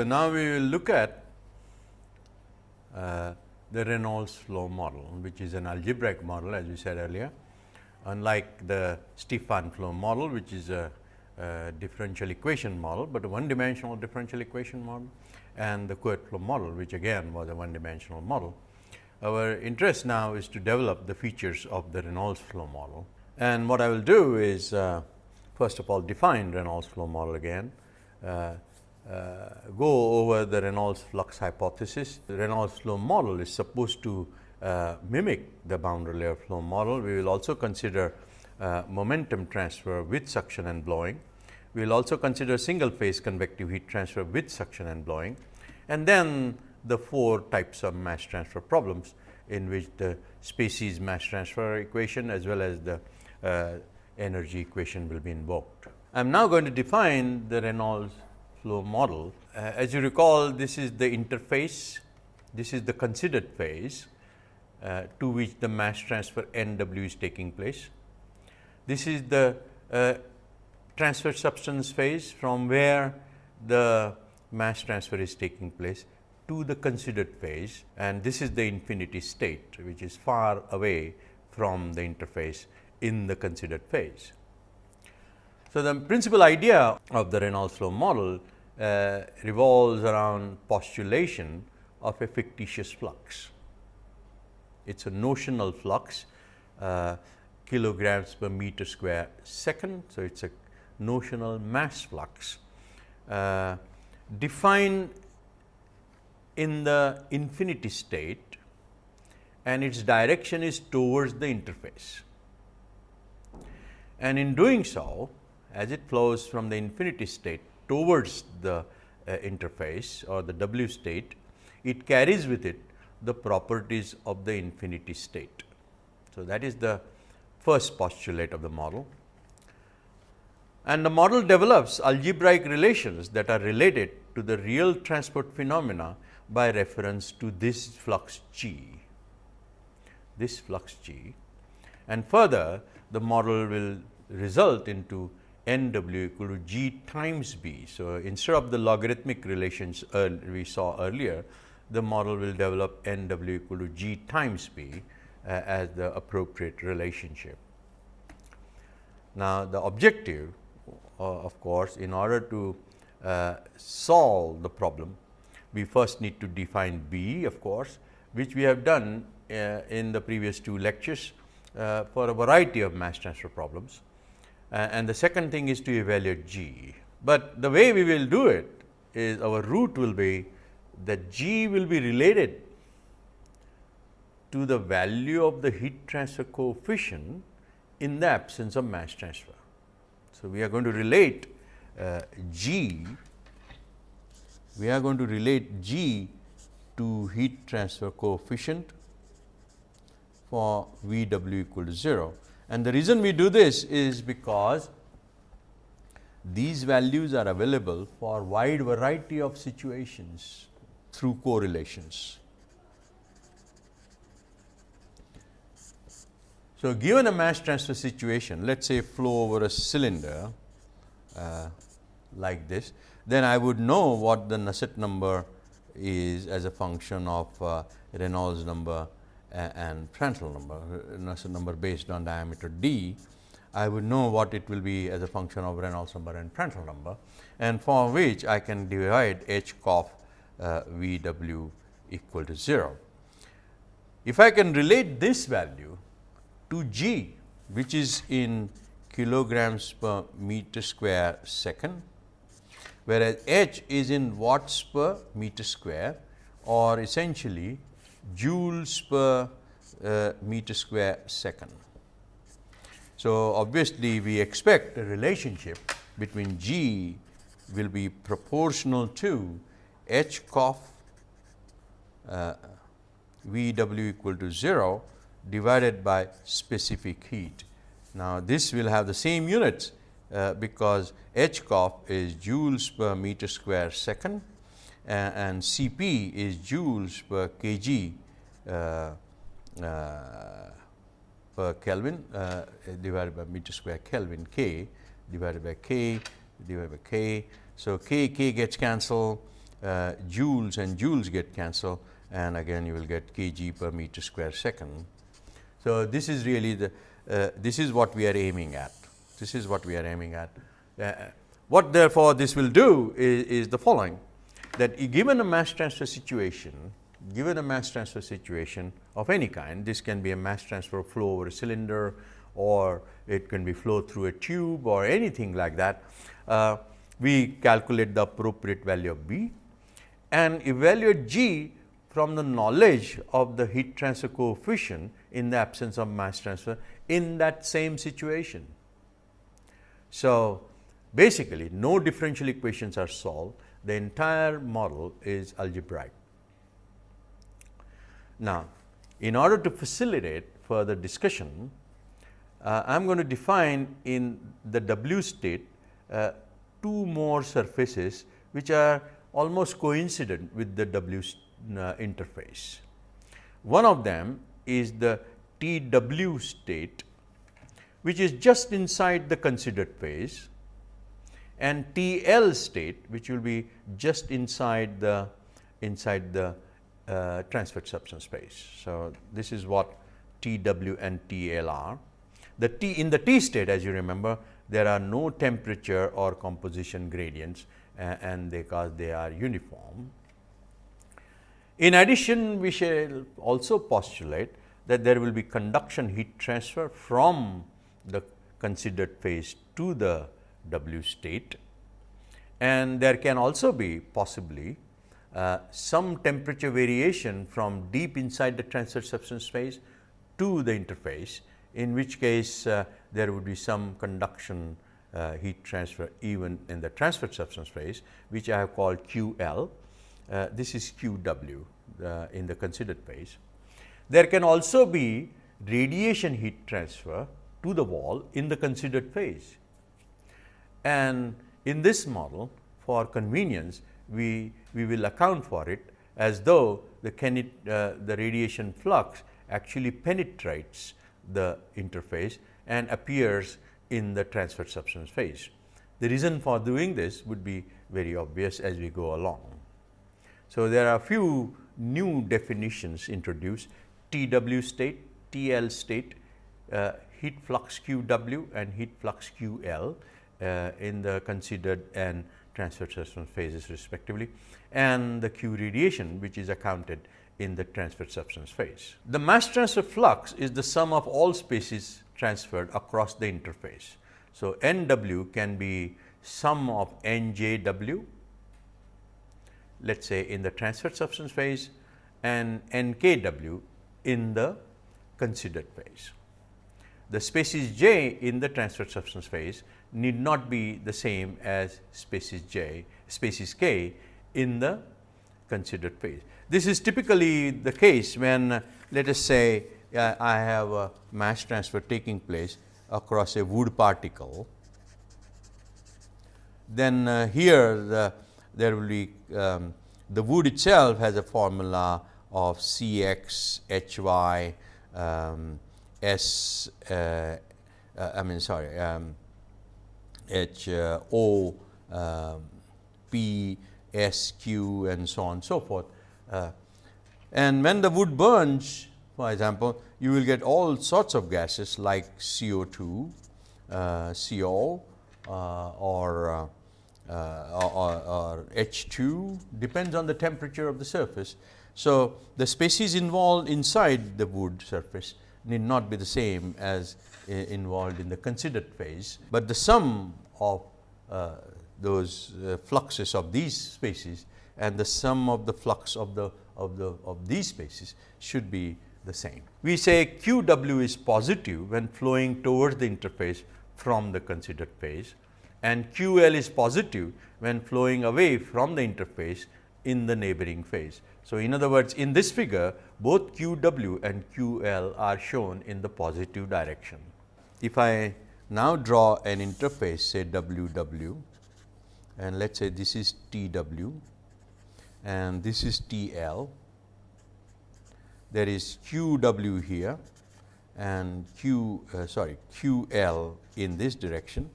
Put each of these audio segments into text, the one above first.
So, now we will look at uh, the Reynolds flow model, which is an algebraic model as we said earlier. Unlike the Stefan flow model, which is a, a differential equation model, but a one dimensional differential equation model and the Couette flow model, which again was a one dimensional model. Our interest now is to develop the features of the Reynolds flow model. And what I will do is uh, first of all define Reynolds flow model again, uh, go over the Reynolds flux hypothesis. The Reynolds flow model is supposed to uh, mimic the boundary layer flow model. We will also consider uh, momentum transfer with suction and blowing. We will also consider single phase convective heat transfer with suction and blowing and then the four types of mass transfer problems in which the species mass transfer equation as well as the uh, energy equation will be invoked. I am now going to define the Reynolds flow model. Uh, as you recall, this is the interface, this is the considered phase uh, to which the mass transfer N w is taking place. This is the uh, transfer substance phase from where the mass transfer is taking place to the considered phase and this is the infinity state which is far away from the interface in the considered phase. So, the principal idea of the Reynolds flow model uh, revolves around postulation of a fictitious flux. It is a notional flux uh, kilograms per meter square second. So, it is a notional mass flux uh, defined in the infinity state and its direction is towards the interface. And in doing so, as it flows from the infinity state towards the uh, interface or the W state, it carries with it the properties of the infinity state. So, that is the first postulate of the model. And the model develops algebraic relations that are related to the real transport phenomena by reference to this flux g, this flux g. And further the model will result into n w equal to g times b. So, instead of the logarithmic relations we saw earlier, the model will develop n w equal to g times b uh, as the appropriate relationship. Now, the objective uh, of course, in order to uh, solve the problem, we first need to define B of course, which we have done uh, in the previous two lectures uh, for a variety of mass transfer problems. Uh, and the second thing is to evaluate G. But the way we will do it is our route will be that G will be related to the value of the heat transfer coefficient in the absence of mass transfer. So, we are going to relate uh, G, we are going to relate G to heat transfer coefficient for V w equal to 0. And the reason we do this is because these values are available for wide variety of situations through correlations. So, given a mass transfer situation, let us say flow over a cylinder uh, like this, then I would know what the Nusselt number is as a function of uh, Reynolds number and Prandtl number, Nusselt number based on diameter d. I would know what it will be as a function of Reynolds number and Prandtl number and for which I can divide h cof uh, V w equal to 0. If I can relate this value to g which is in kilograms per meter square second, whereas h is in watts per meter square or essentially joules per uh, meter square second. So, obviously, we expect a relationship between g will be proportional to h cof uh, V w equal to 0 divided by specific heat. Now, this will have the same units uh, because H cof is joules per meter square second and, Cp is joules per kg uh, uh, per Kelvin uh, divided by meter square Kelvin k divided by k divided by k. So, k k gets cancelled joules and joules get cancelled and again you will get kg per meter square second. So, this is really the uh, this is what we are aiming at. This is what we are aiming at. Uh, what therefore, this will do is, is the following that given a mass transfer situation, given a mass transfer situation of any kind, this can be a mass transfer flow over a cylinder or it can be flow through a tube or anything like that. Uh, we calculate the appropriate value of B and evaluate G from the knowledge of the heat transfer coefficient in the absence of mass transfer in that same situation. So, basically no differential equations are solved, the entire model is algebraic. Now, in order to facilitate further discussion, uh, I am going to define in the W state uh, two more surfaces which are almost coincident with the W uh, interface. One of them is the T W state which is just inside the considered phase and T L state which will be just inside the inside the uh, transferred substance phase. So, this is what T W and T L are. The T in the T state as you remember there are no temperature or composition gradients uh, and because they are uniform. In addition, we shall also postulate that there will be conduction heat transfer from the considered phase to the W state and there can also be possibly uh, some temperature variation from deep inside the transfer substance phase to the interface, in which case uh, there would be some conduction uh, heat transfer even in the transfer substance phase, which I have called QL. Uh, this is QW uh, in the considered phase. There can also be radiation heat transfer to the wall in the considered phase. And in this model for convenience, we, we will account for it as though the, uh, the radiation flux actually penetrates the interface and appears in the transfer substance phase. The reason for doing this would be very obvious as we go along. So, there are a few new definitions introduced TW state, TL state, uh, heat flux QW and heat flux QL uh, in the considered and transfer substance phases respectively and the Q radiation which is accounted in the transfer substance phase. The mass transfer flux is the sum of all species transferred across the interface. So, N w can be sum of N j w let us say in the transfer substance phase and N k w in the considered phase. The species j in the transfer substance phase need not be the same as species j, species k in the considered phase. This is typically the case when let us say uh, I have a mass transfer taking place across a wood particle. Then uh, here the, there will be um, the wood itself has a formula of C x H y um, S uh, uh, I mean sorry um, H uh, O um, P S Q and so on and so forth. Uh, and when the wood burns for example, you will get all sorts of gases like CO2, uh, CO or, uh, or, or, H2 depends on the temperature of the surface. So, the species involved inside the wood surface need not be the same as involved in the considered phase, but the sum of uh, those uh, fluxes of these species and the sum of the flux of the of the of these spaces should be the same. We say Q w is positive when flowing towards the interface from the considered phase and Q L is positive when flowing away from the interface in the neighboring phase. So, in other words in this figure both Q w and Q L are shown in the positive direction. If I now draw an interface say W w and let us say this is T w and this is T l, there is Q w here and Q uh, sorry Q l in this direction.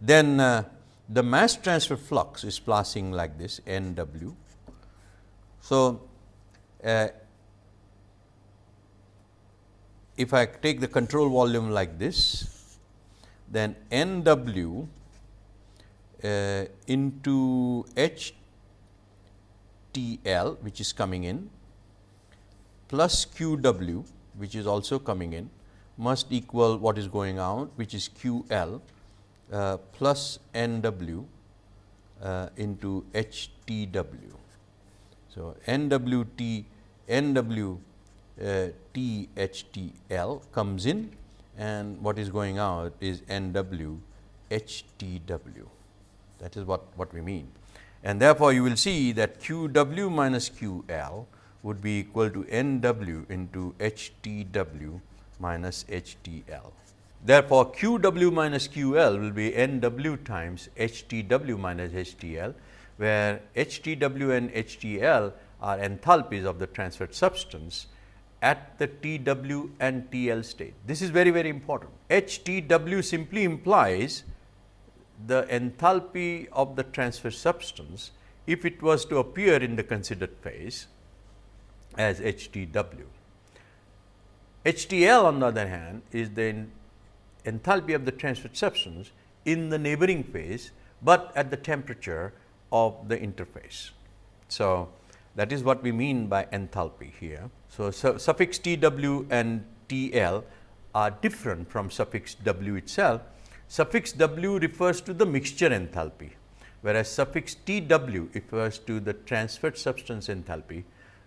Then uh, the mass transfer flux is passing like this n w. So, uh, if I take the control volume like this, then n w uh, into h T L which is coming in plus q w which is also coming in must equal what is going out which is q L uh, plus n w uh, into h T w. So, n w t n w uh, t h t L comes in and what is going out is n w h t w that is what, what we mean. And therefore, you will see that q w minus q L would be equal to n w into h t w minus h t L. Therefore, q w minus q L will be n w times h t w minus h t L, where h t w and h t L are enthalpies of the transferred substance at the T w and T L state. This is very very important. H T w simply implies the enthalpy of the transfer substance if it was to appear in the considered phase as H T w. H T L on the other hand is the enthalpy of the transferred substance in the neighboring phase, but at the temperature of the interface. So, that is what we mean by enthalpy here. So, su suffix T w and T L are different from suffix w itself Suffix W refers to the mixture enthalpy, whereas suffix T W refers to the transferred substance enthalpy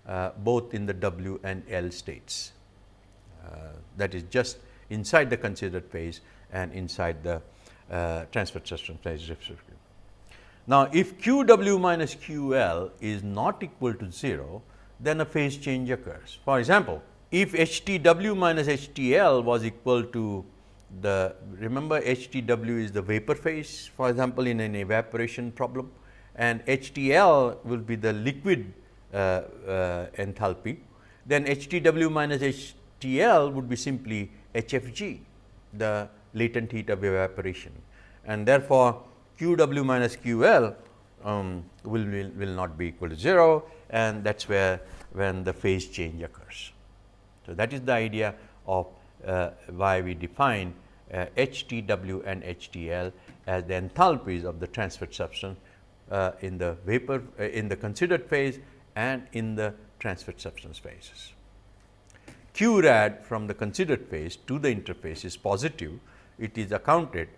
uh, both in the W and L states. Uh, that is just inside the considered phase and inside the uh, transferred substance phase Now, if Q W minus Q L is not equal to 0, then a phase change occurs. For example, if H T W minus H T L was equal to the remember HTW is the vapor phase for example, in an evaporation problem and HTL will be the liquid uh, uh, enthalpy, then HTW minus HTL would be simply HFG, the latent heat of evaporation. And therefore, QW minus QL um, will, will, will not be equal to 0 and that is where when the phase change occurs. So, that is the idea of uh, why we define uh, HTW and HTL as the enthalpies of the transferred substance uh, in the vapor uh, in the considered phase and in the transferred substance phases. Q rad from the considered phase to the interface is positive, it is accounted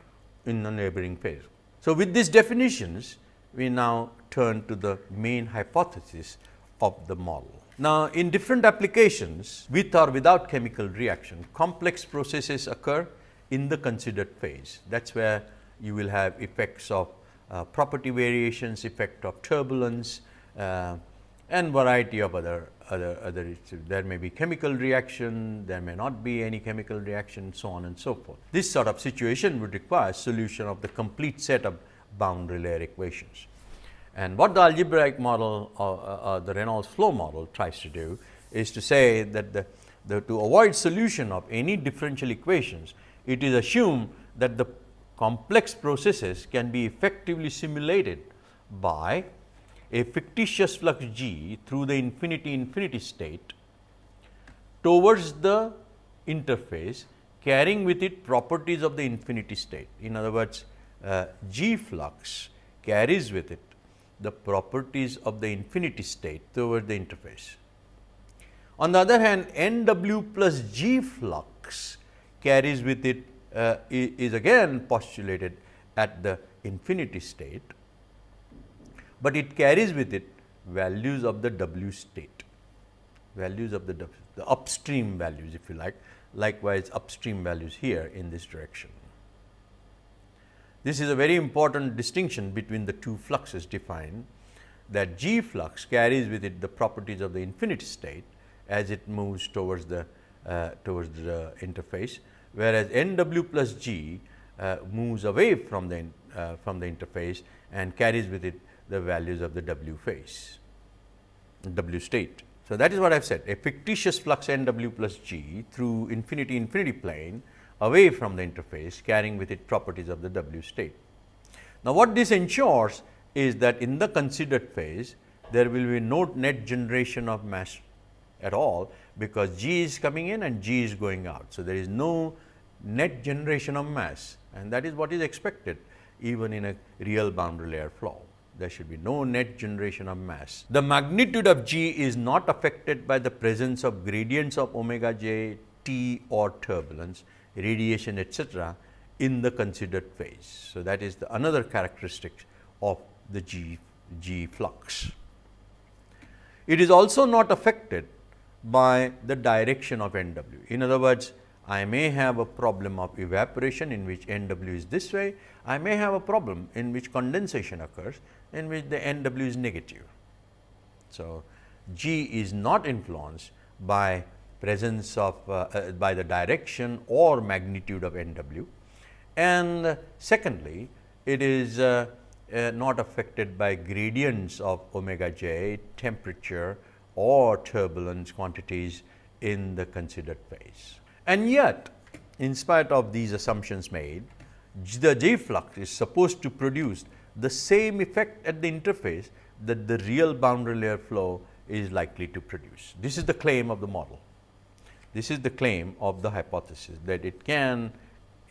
in the neighboring phase. So, with these definitions, we now turn to the main hypothesis of the model. Now, in different applications with or without chemical reaction, complex processes occur in the considered phase. That is where you will have effects of uh, property variations, effect of turbulence uh, and variety of other other other. There may be chemical reaction, there may not be any chemical reaction, so on and so forth. This sort of situation would require solution of the complete set of boundary layer equations. And what the algebraic model or uh, uh, the Reynolds flow model tries to do is to say that the, the, to avoid solution of any differential equations, it is assumed that the complex processes can be effectively simulated by a fictitious flux g through the infinity infinity state towards the interface carrying with it properties of the infinity state. In other words, uh, g flux carries with it the properties of the infinity state toward the interface. On the other hand, n w plus g flux carries with it uh, is again postulated at the infinity state, but it carries with it values of the W state, values of the, w, the upstream values if you like, likewise upstream values here in this direction. This is a very important distinction between the two fluxes defined that G flux carries with it the properties of the infinity state as it moves towards the uh, towards the interface whereas N w plus G uh, moves away from the uh, from the interface and carries with it the values of the W phase W state. So, that is what I have said a fictitious flux N w plus G through infinity infinity plane away from the interface carrying with it properties of the W state. Now, what this ensures is that in the considered phase, there will be no net generation of mass at all, because G is coming in and G is going out. So, there is no net generation of mass and that is what is expected even in a real boundary layer flow. There should be no net generation of mass. The magnitude of G is not affected by the presence of gradients of omega j, T or turbulence, radiation etcetera in the considered phase. So, that is the another characteristic of the G, G flux. It is also not affected by the direction of N w. In other words, I may have a problem of evaporation in which N w is this way, I may have a problem in which condensation occurs in which the N w is negative. So, G is not influenced by presence of uh, uh, by the direction or magnitude of N w and secondly it is uh, uh, not affected by gradients of omega j temperature or turbulence quantities in the considered phase. And yet, in spite of these assumptions made, the J flux is supposed to produce the same effect at the interface that the real boundary layer flow is likely to produce. This is the claim of the model. This is the claim of the hypothesis that it can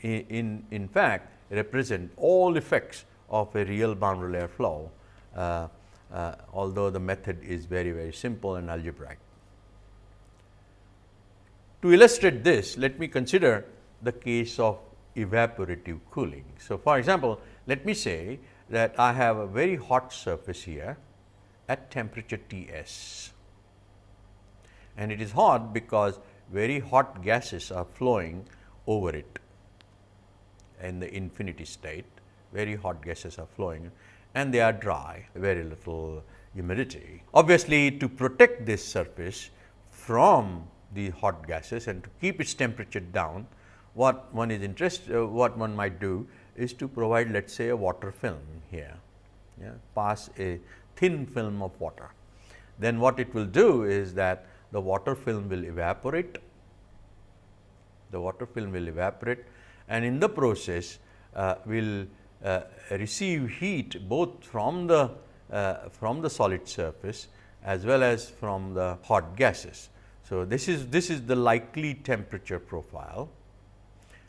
in, in fact represent all effects of a real boundary layer flow uh, uh, although the method is very very simple and algebraic. To illustrate this, let me consider the case of evaporative cooling. So, for example, let me say that I have a very hot surface here at temperature T s and it is hot because very hot gases are flowing over it in the infinity state, very hot gases are flowing and they are dry, very little humidity. Obviously, to protect this surface from the hot gases and to keep its temperature down, what one is interested, uh, what one might do is to provide let us say a water film here, yeah, pass a thin film of water. Then what it will do is that the water film will evaporate, the water film will evaporate and in the process uh, will uh, receive heat both from the uh, from the solid surface as well as from the hot gases. So, this is this is the likely temperature profile.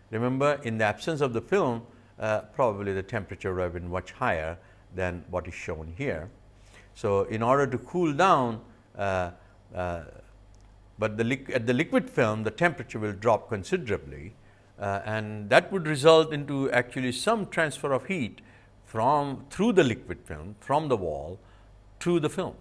Remember in the absence of the film uh, probably the temperature would have been much higher than what is shown here. So, in order to cool down uh, uh, but the at the liquid film the temperature will drop considerably uh, and that would result into actually some transfer of heat from through the liquid film from the wall to the film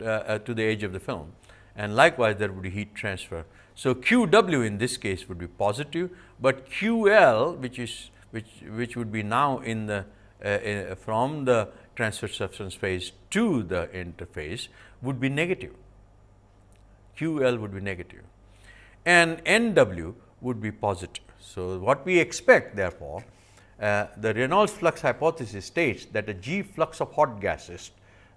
uh, uh, to the edge of the film and likewise there would be heat transfer. So, Q w in this case would be positive, but Q L which is which which would be now in the uh, from the transfer substance phase to the interface would be negative. Q L would be negative and N w would be positive. So, what we expect therefore, uh, the Reynolds flux hypothesis states that a G flux of hot gases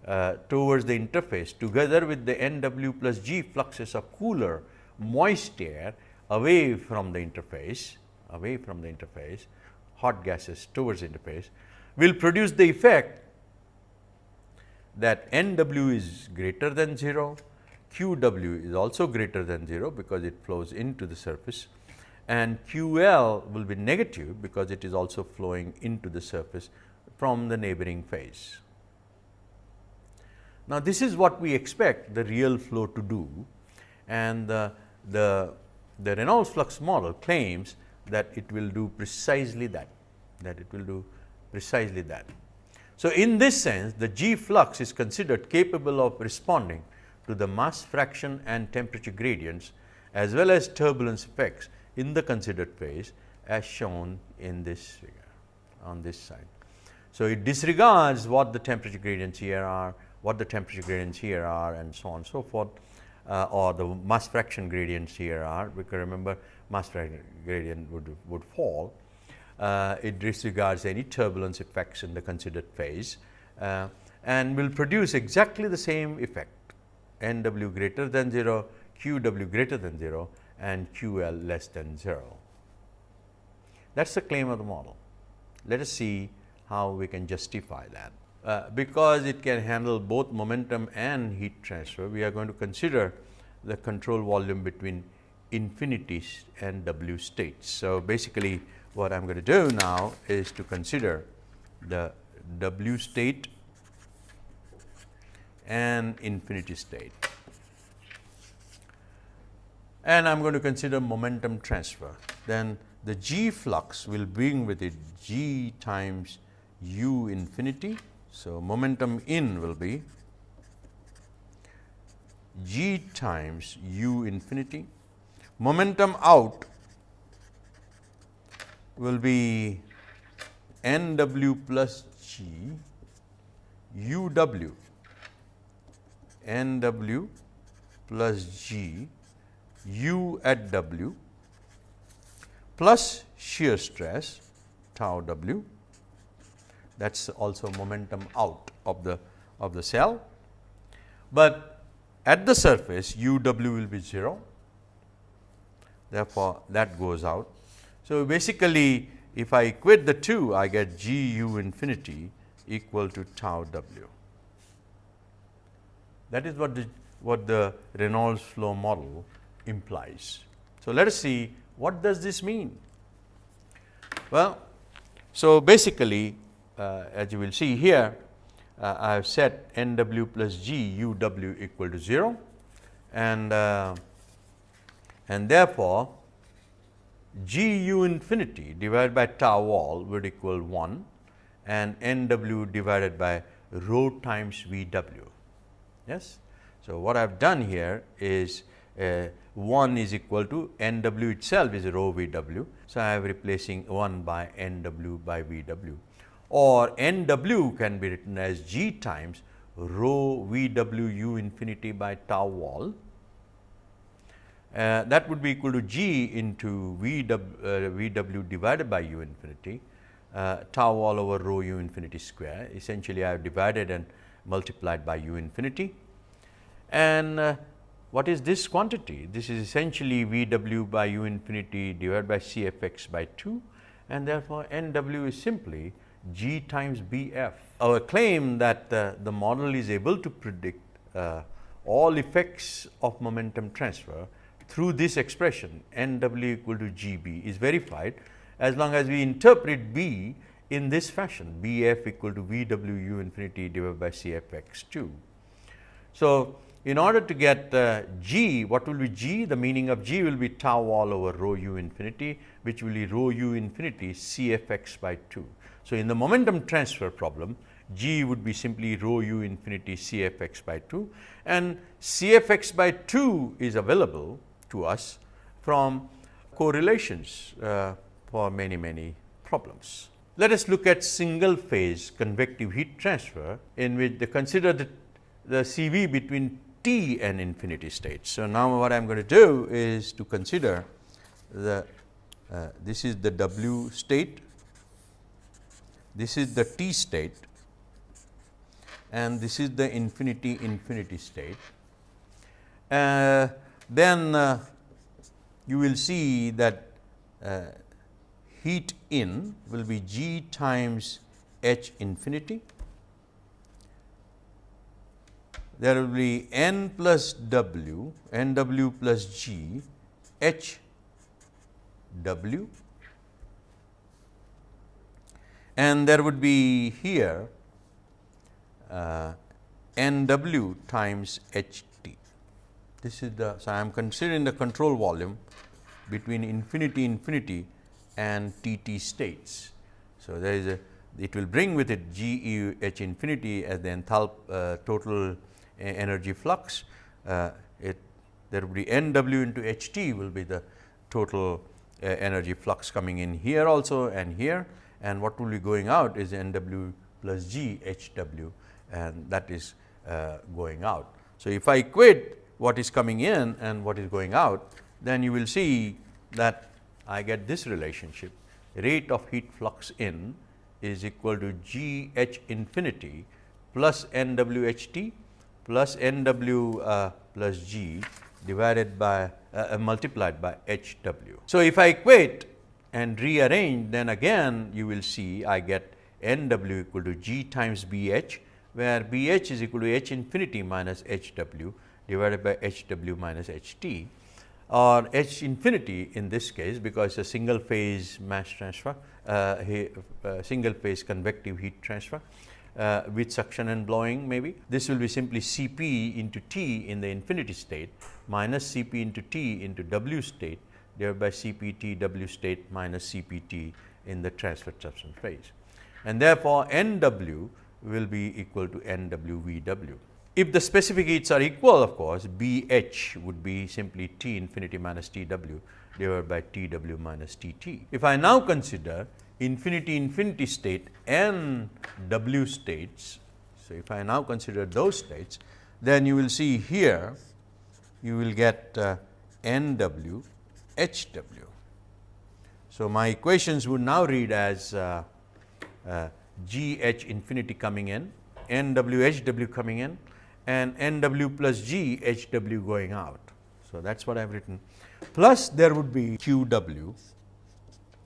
uh, towards the interface together with the N w plus G fluxes of cooler moist air away from the interface, away from the interface, hot gases towards interface will produce the effect that N w is greater than 0, Q w is also greater than 0 because it flows into the surface and Q L will be negative because it is also flowing into the surface from the neighboring phase. Now, this is what we expect the real flow to do and the, the, the Reynolds flux model claims that it will do precisely that, that it will do precisely that. So, in this sense the G flux is considered capable of responding to the mass fraction and temperature gradients as well as turbulence effects in the considered phase as shown in this figure on this side. So, it disregards what the temperature gradients here are, what the temperature gradients here are and so on and so forth uh, or the mass fraction gradients here are because remember mass gradient would, would fall. Uh, it disregards any turbulence effects in the considered phase uh, and will produce exactly the same effect n w greater than 0, q w greater than 0 and q l less than 0. That is the claim of the model. Let us see how we can justify that. Uh, because it can handle both momentum and heat transfer, we are going to consider the control volume between infinity and W states. So, basically what I am going to do now is to consider the W state and infinity state. And I am going to consider momentum transfer. Then the G flux will bring with it G times u infinity. So, momentum in will be G times u infinity. Momentum out will be n w plus g u w. N w plus g u at w plus shear stress tau w. That is also momentum out of the of the cell. But at the surface u w will be 0 therefore, that goes out. So, basically if I equate the two I get g u infinity equal to tau w. That is what the what the Reynolds flow model implies. So, let us see what does this mean. Well, so basically uh, as you will see here uh, I have set n w plus g u w equal to 0 and uh, and therefore, g u infinity divided by tau wall would equal 1 and n w divided by rho times v w. Yes. So, what I have done here is uh, 1 is equal to n w itself is rho v w. So, I am replacing 1 by n w by v w or n w can be written as g times rho v w u infinity by tau wall. Uh, that would be equal to g into v w, uh, v w divided by u infinity uh, tau all over rho u infinity square. Essentially, I have divided and multiplied by u infinity. And uh, what is this quantity? This is essentially V w by u infinity divided by C f x by 2 and therefore, N w is simply g times B f. Our claim that uh, the model is able to predict uh, all effects of momentum transfer through this expression N w equal to g b is verified as long as we interpret B in this fashion B f equal to V w u infinity divided by C f x 2. So, in order to get uh, g, what will be g? The meaning of g will be tau all over rho u infinity, which will be rho u infinity C f x by 2. So, in the momentum transfer problem, g would be simply rho u infinity C f x by 2 and C f x by 2 is available to us from correlations uh, for many, many problems. Let us look at single phase convective heat transfer in which they consider the, the CV between t and infinity state. So, now what I am going to do is to consider the uh, this is the w state, this is the t state and this is the infinity infinity state. Uh, then uh, you will see that uh, heat in will be g times h infinity there will be n plus w, n w plus g, h w and there would be here uh, n w times h. This is the, so I am considering the control volume between infinity infinity and T t states. So, there is a it will bring with it G E H infinity as the enthalpy uh, total energy flux. Uh, it there will be N w into H t will be the total uh, energy flux coming in here also and here and what will be going out is N w plus G H w and that is uh, going out. So, if I equate what is coming in and what is going out, then you will see that I get this relationship rate of heat flux in is equal to G h infinity plus N w h t plus n w uh, plus g divided by uh, uh, multiplied by h w. So, if I equate and rearrange then again you will see I get n w equal to g times b h, where b h is equal to h infinity minus h w divided by h w minus h t or h infinity in this case because a single phase mass transfer, uh, uh, single phase convective heat transfer uh, with suction and blowing maybe. This will be simply C p into T in the infinity state minus C p into T into W state divided by C p T W state minus C p T in the transfer substance phase. And therefore, N W will be equal to N W V W. If the specific heats are equal of course, B h would be simply T infinity minus T w divided by T w minus T t. If I now consider infinity infinity state n w states. So, if I now consider those states, then you will see here you will get uh, n w h w. So, my equations would now read as uh, uh, g h infinity coming in, n w h w coming in and n w plus g h w going out. So, that is what I have written plus there would be q w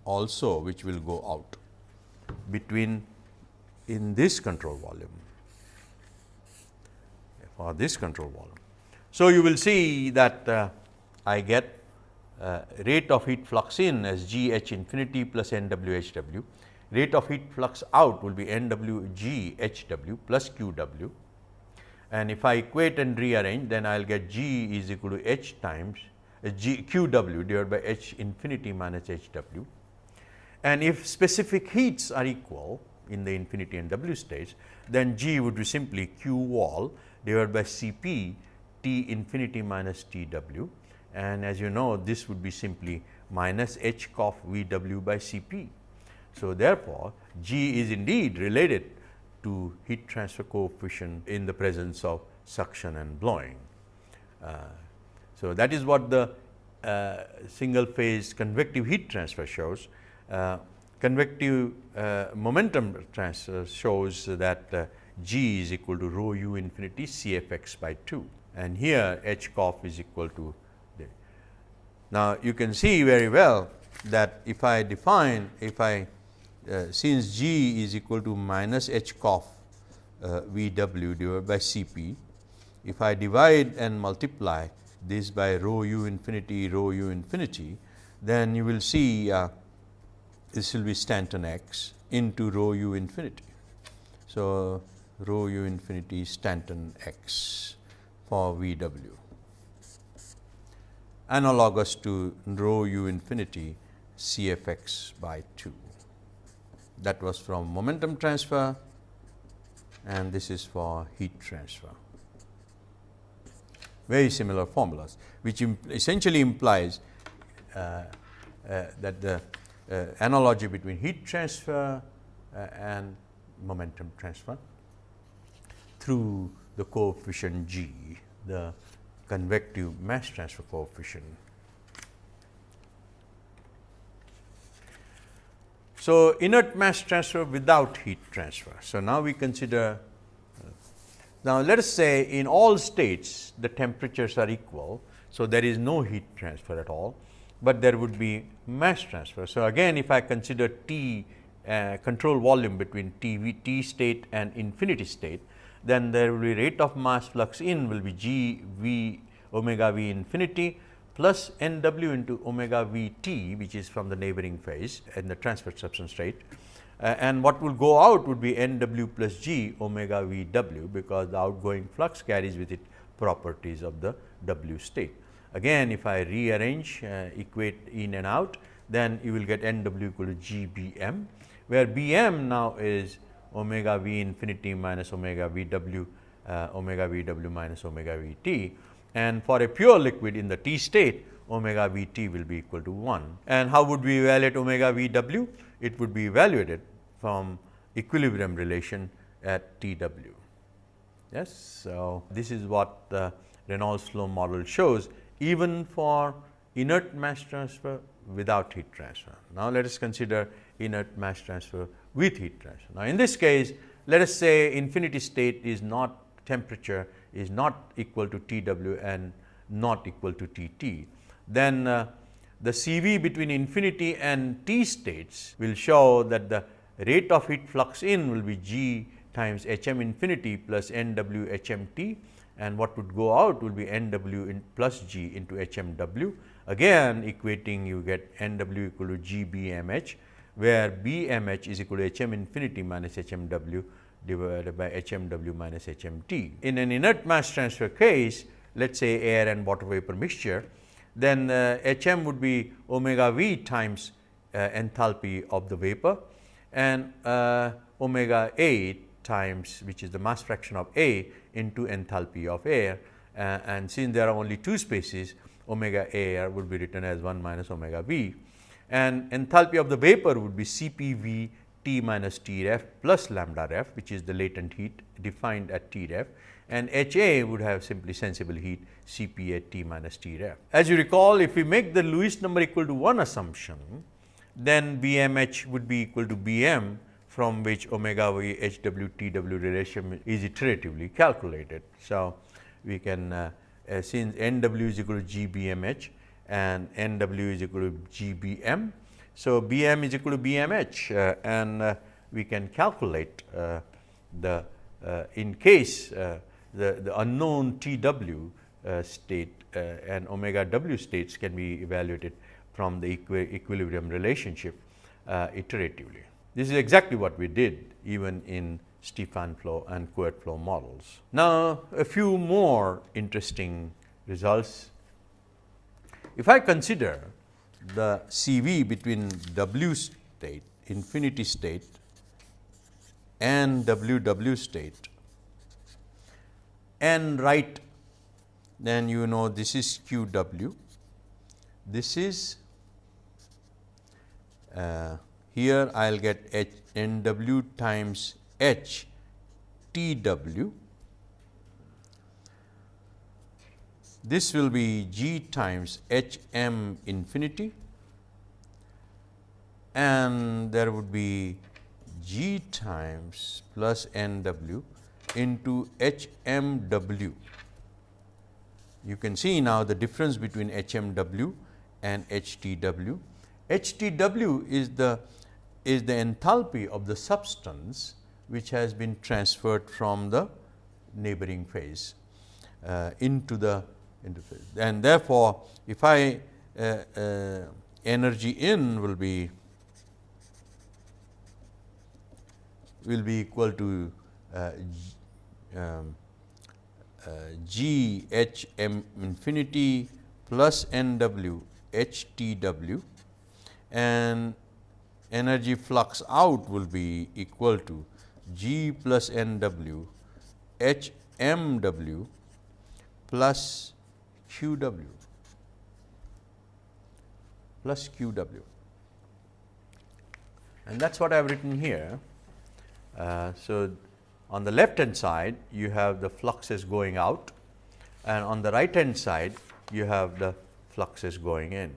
also which will go out between in this control volume for this control volume. So, you will see that uh, I get uh, rate of heat flux in as g h infinity plus n w h w, rate of heat flux out will be n w g h w plus q w and if I equate and rearrange then I will get g is equal to h times uh, g q w divided by h infinity minus h w and if specific heats are equal in the infinity and W states, then G would be simply Q wall divided by C p T infinity minus T W and as you know this would be simply minus H cof V W by C p. So, therefore, G is indeed related to heat transfer coefficient in the presence of suction and blowing. Uh, so, that is what the uh, single phase convective heat transfer shows uh, convective uh, momentum transfer shows that uh, G is equal to rho u infinity C f x by 2 and here H cof is equal to the. Now, you can see very well that if I define if I uh, since G is equal to minus H cof uh, V w divided by C p, if I divide and multiply this by rho u infinity rho u infinity, then you will see uh, this will be Stanton x into rho u infinity. So, rho u infinity Stanton x for V w analogous to rho u infinity C f x by 2. That was from momentum transfer and this is for heat transfer. Very similar formulas, which imp essentially implies uh, uh, that the uh, analogy between heat transfer uh, and momentum transfer through the coefficient G, the convective mass transfer coefficient. So, inert mass transfer without heat transfer. So, now we consider uh, now let us say in all states the temperatures are equal. So, there is no heat transfer at all but there would be mass transfer. So, again if I consider T uh, control volume between T v T state and infinity state, then there will be rate of mass flux in will be G v omega v infinity plus n w into omega v t which is from the neighboring phase in the transfer substance rate Uh, and what will go out would be n w plus g omega v w because the outgoing flux carries with it properties of the w state. Again if I rearrange uh, equate in and out then you will get n w equal to g b m where b m now is omega v infinity minus omega v w uh, omega v w minus omega v t and for a pure liquid in the t state omega v t will be equal to 1. And how would we evaluate omega v w? It would be evaluated from equilibrium relation at T w. Yes. So, this is what the Reynolds flow model shows even for inert mass transfer without heat transfer. Now, let us consider inert mass transfer with heat transfer. Now, in this case let us say infinity state is not temperature is not equal to T w and not equal to T t. Then uh, the C v between infinity and T states will show that the rate of heat flux in will be G times H m infinity plus Nw N W H m t and what would go out will be N W in plus G into H m W. Again equating you get N W equal to G B m H, where B m H is equal to H m infinity minus H m W divided by H m W minus H m T. In an inert mass transfer case, let us say air and water vapor mixture, then uh, H m would be omega v times uh, enthalpy of the vapor and uh, omega A times which is the mass fraction of A into enthalpy of air uh, and since there are only two spaces omega air would be written as 1 minus omega v and enthalpy of the vapor would be C p v T minus T ref plus lambda ref which is the latent heat defined at T ref and H A would have simply sensible heat C p at T minus T ref. As you recall if we make the Lewis number equal to 1 assumption then B m h would be equal to B m from which omega v h w t w relation is iteratively calculated. So, we can uh, uh, since n w is equal to g b m h and n w is equal to g b m. So, b m is equal to b m h uh, and uh, we can calculate uh, the in case the, the unknown t w state and omega w states can be evaluated from the equi equilibrium relationship iteratively. This is exactly what we did even in Stefan flow and Couette flow models. Now, a few more interesting results. If I consider the CV between W state, infinity state and WW state. And write then you know this is QW, this is uh, here I will get H NW times H T w. This will be G times H m infinity and there would be G times plus n w into H m w. You can see now the difference between H m w and H T w. H T w is the is the enthalpy of the substance which has been transferred from the neighboring phase uh, into the into phase. And therefore, if I uh, uh, energy in will be will be equal to uh, um, uh, G H m infinity plus N w H T w and energy flux out will be equal to G plus N W H M W plus Q W plus Q W. And that is what I have written here. Uh, so, on the left hand side you have the fluxes going out. And on the right hand side you have the fluxes going in.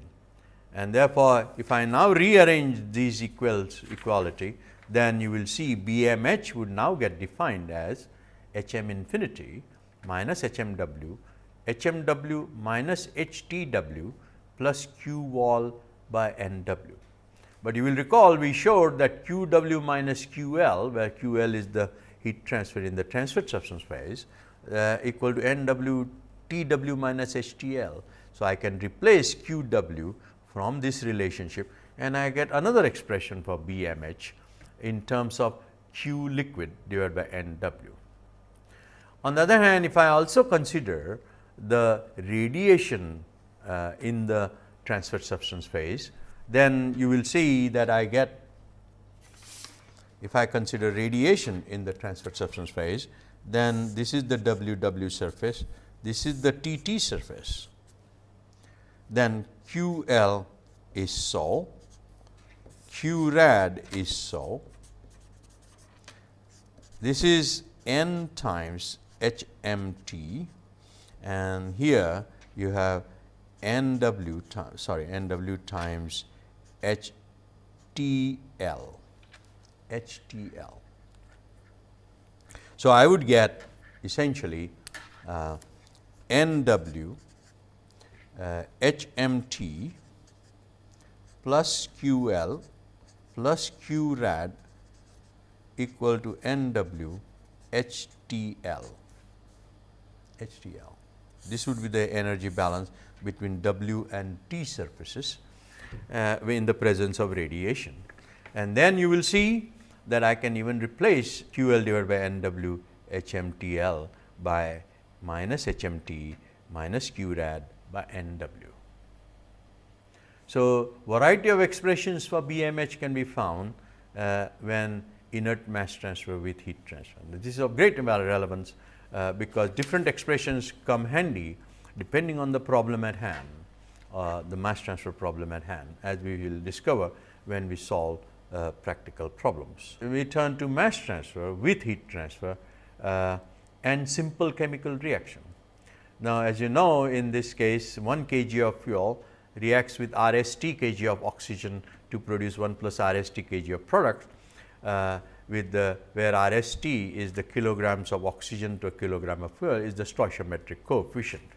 And therefore, if I now rearrange these equals equality, then you will see B m h would now get defined as H m infinity minus H m w, H m w minus H t w plus Q wall by N w. But you will recall we showed that Q w minus Q L, where Q L is the heat transfer in the transferred substance phase uh, equal to NW TW minus H T L. So, I can replace Q w from this relationship and I get another expression for BMH in terms of Q liquid divided by N W. On the other hand, if I also consider the radiation uh, in the transferred substance phase, then you will see that I get if I consider radiation in the transferred substance phase, then this is the W W surface, this is the T T surface then Q L is so, Q rad is so. This is n times H m t and here you have n w times sorry n w times H T L H T L. So, I would get essentially uh, n w uh, HMT plus QL plus QRAD equal to N w H T L, H T L. This would be the energy balance between W and T surfaces uh, in the presence of radiation. And then you will see that I can even replace Q L divided by N W H M T L by minus H M T minus Q rad by N W. So, variety of expressions for BMH can be found uh, when inert mass transfer with heat transfer. This is of great relevance uh, because different expressions come handy depending on the problem at hand, uh, the mass transfer problem at hand as we will discover when we solve uh, practical problems. We turn to mass transfer with heat transfer uh, and simple chemical reaction. Now, as you know in this case 1 kg of fuel reacts with RST kg of oxygen to produce 1 plus RST kg of product uh, with the where RST is the kilograms of oxygen to a kilogram of fuel is the stoichiometric coefficient.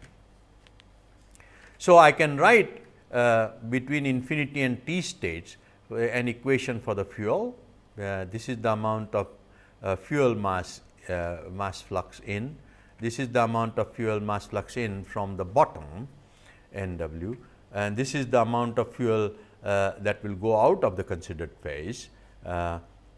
So, I can write uh, between infinity and t states uh, an equation for the fuel. Uh, this is the amount of uh, fuel mass uh, mass flux in. This is the amount of fuel mass flux in from the bottom N w and this is the amount of fuel uh, that will go out of the considered phase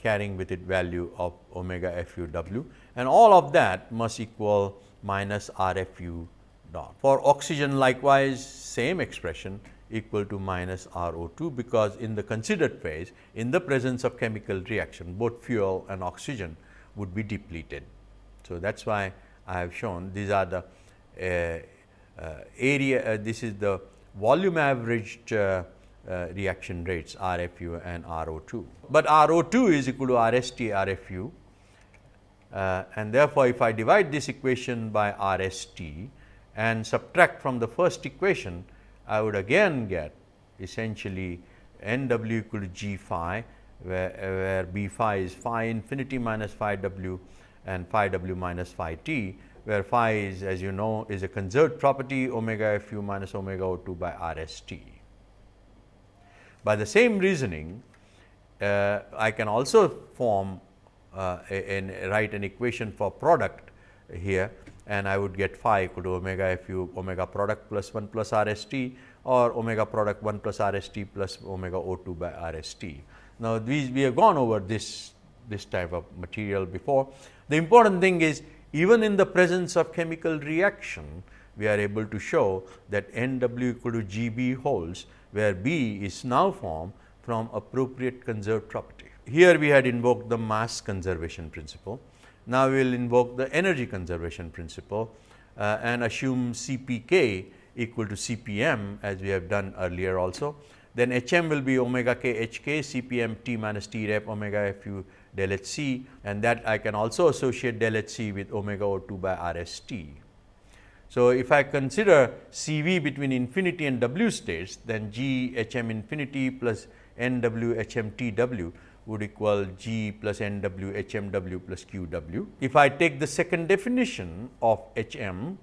carrying with it value of omega f u w and all of that must equal minus R f u dot. For oxygen likewise same expression equal to minus R O 2 because in the considered phase in the presence of chemical reaction both fuel and oxygen would be depleted. So, that is why I have shown these are the uh, uh, area uh, this is the volume averaged uh, reaction rates RFU and RO2. But RO2 is equal to RST RFU uh, and therefore, if I divide this equation by RST and subtract from the first equation, I would again get essentially N w equal to G phi where, where B phi is phi infinity minus phi w and phi w minus phi t where phi is as you know is a conserved property omega f u minus omega o 2 by r s t. By the same reasoning, uh, I can also form uh, and write an equation for product here and I would get phi equal to omega f u omega product plus 1 plus r s t or omega product 1 plus r s t plus omega o 2 by r s t. Now, these we have gone over this this type of material before. The important thing is even in the presence of chemical reaction, we are able to show that N w equal to G b holds, where B is now formed from appropriate conserved property. Here we had invoked the mass conservation principle. Now, we will invoke the energy conservation principle uh, and assume C p k equal to C p m as we have done earlier also. Then H m will be omega k h k C p m t minus T ref omega f u del h c and that I can also associate del h c with omega O 2 by R s t. So, if I consider C v between infinity and w states then G h m infinity plus n w h m t w would equal G plus n w h m w plus q w. If I take the second definition of h m,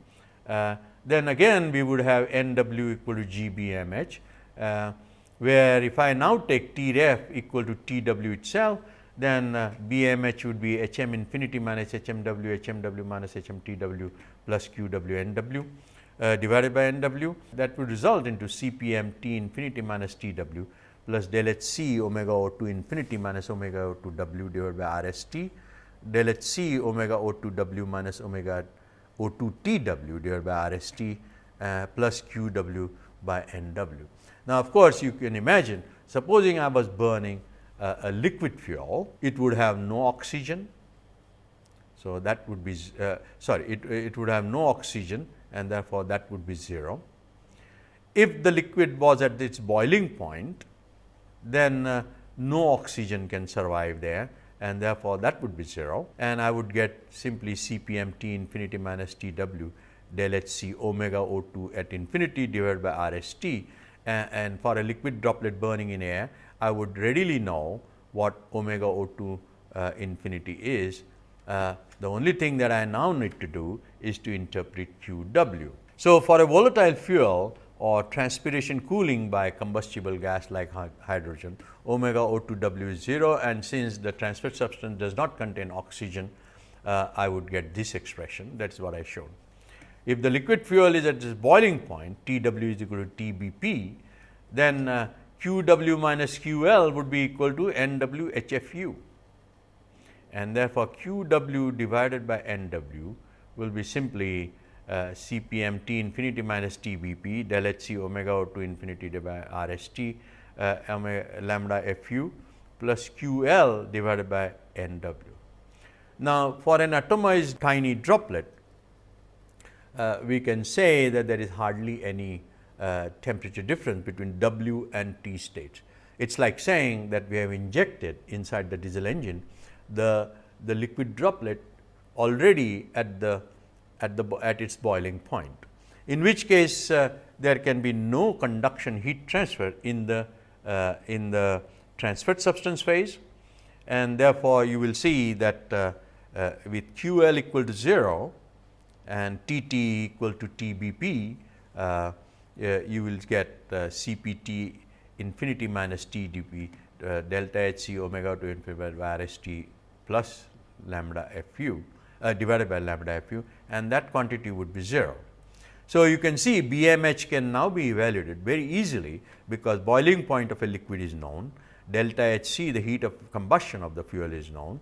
uh, then again we would have n w equal to G b m h, uh, where if I now take T ref equal to T w itself, then uh, BMH would be H m infinity minus H m w H m w minus H m t w plus q w n w uh, divided by n w that would result into C p m t infinity minus t w plus del h c omega o 2 infinity minus omega o 2 w divided by r s t del h c omega o 2 w minus omega o 2 t w divided by r s t uh, plus q w by n w. Now, of course, you can imagine supposing I was burning uh, a liquid fuel, it would have no oxygen. So, that would be uh, sorry it, it would have no oxygen and therefore, that would be 0. If the liquid was at its boiling point, then uh, no oxygen can survive there and therefore, that would be 0 and I would get simply C p m t infinity minus T w del h c omega O 2 at infinity divided by R s t and, and for a liquid droplet burning in air I would readily know what omega O 2 uh, infinity is. Uh, the only thing that I now need to do is to interpret Q w. So, for a volatile fuel or transpiration cooling by combustible gas like hydrogen omega O2 W is 0 and since the transfer substance does not contain oxygen uh, I would get this expression that is what I showed. If the liquid fuel is at this boiling point T w is equal to T b p then uh, Q w minus Q l would be equal to N w H f u and therefore, Q w divided by N w will be simply uh, C p m T infinity minus T b p del H c omega O 2 infinity by R s t uh, lambda f u plus Q L divided by N w. Now, for an atomized tiny droplet, uh, we can say that there is hardly any uh, temperature difference between W and T states. It is like saying that we have injected inside the diesel engine the, the liquid droplet already at the at the at its boiling point. In which case uh, there can be no conduction heat transfer in the uh, in the transferred substance phase and therefore, you will see that uh, uh with Q L equal to 0 and T T equal to T B P, uh, you will get C P T infinity minus T d P delta H C omega to infinity by R S T plus lambda f u uh, divided by lambda f u and that quantity would be 0. So, you can see BMH can now be evaluated very easily because boiling point of a liquid is known, delta H c the heat of combustion of the fuel is known,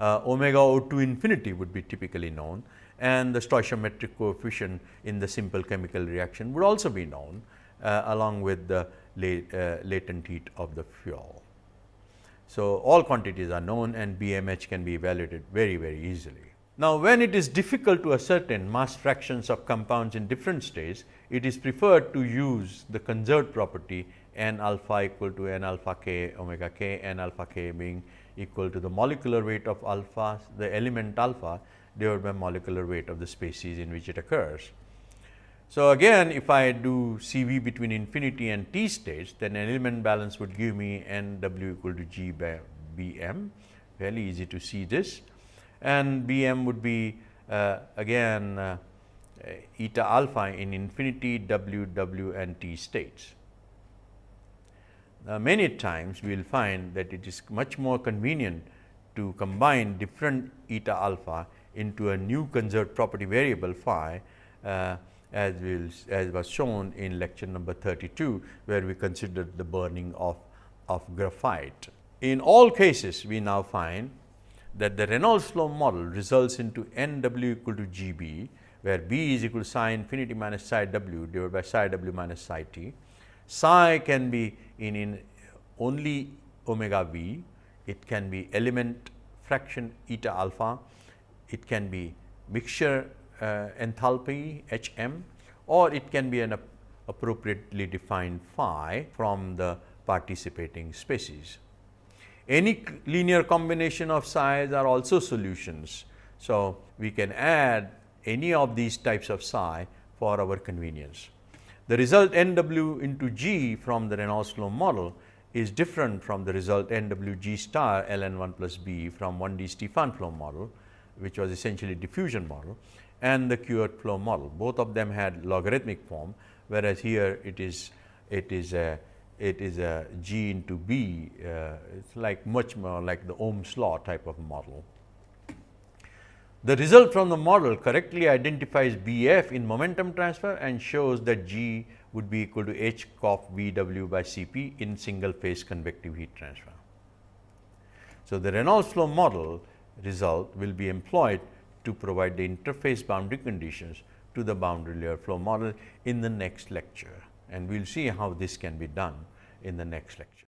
uh, omega O 2 infinity would be typically known and the stoichiometric coefficient in the simple chemical reaction would also be known uh, along with the late, uh, latent heat of the fuel. So, all quantities are known and BMH can be evaluated very very easily. Now, when it is difficult to ascertain mass fractions of compounds in different states, it is preferred to use the conserved property n alpha equal to n alpha k omega k n alpha k being equal to the molecular weight of alpha the element alpha divided by molecular weight of the species in which it occurs. So, again if I do C v between infinity and t states then an element balance would give me n w equal to g by b m fairly easy to see this and B m would be uh, again uh, eta alpha in infinity w w and t states. Now, many times we will find that it is much more convenient to combine different eta alpha into a new conserved property variable phi uh, as will as was shown in lecture number 32, where we considered the burning of, of graphite. In all cases, we now find that the Reynolds flow model results into n w equal to g b, where b is equal to psi infinity minus psi w divided by psi w minus psi t. Psi can be in, in only omega v, it can be element fraction eta alpha, it can be mixture uh, enthalpy H m or it can be an appropriately defined phi from the participating species. Any linear combination of psi's are also solutions. So, we can add any of these types of psi for our convenience. The result n w into g from the Reynolds flow model is different from the result n w g star ln 1 plus b from 1 d Stefan flow model, which was essentially diffusion model and the Couette flow model. Both of them had logarithmic form, whereas here it is it is a it is a G into B, uh, it's like much more like the Ohm's law type of model. The result from the model correctly identifies B f in momentum transfer and shows that G would be equal to H cof V w by C p in single phase convective heat transfer. So, the Reynolds flow model result will be employed to provide the interface boundary conditions to the boundary layer flow model in the next lecture and we will see how this can be done in the next lecture.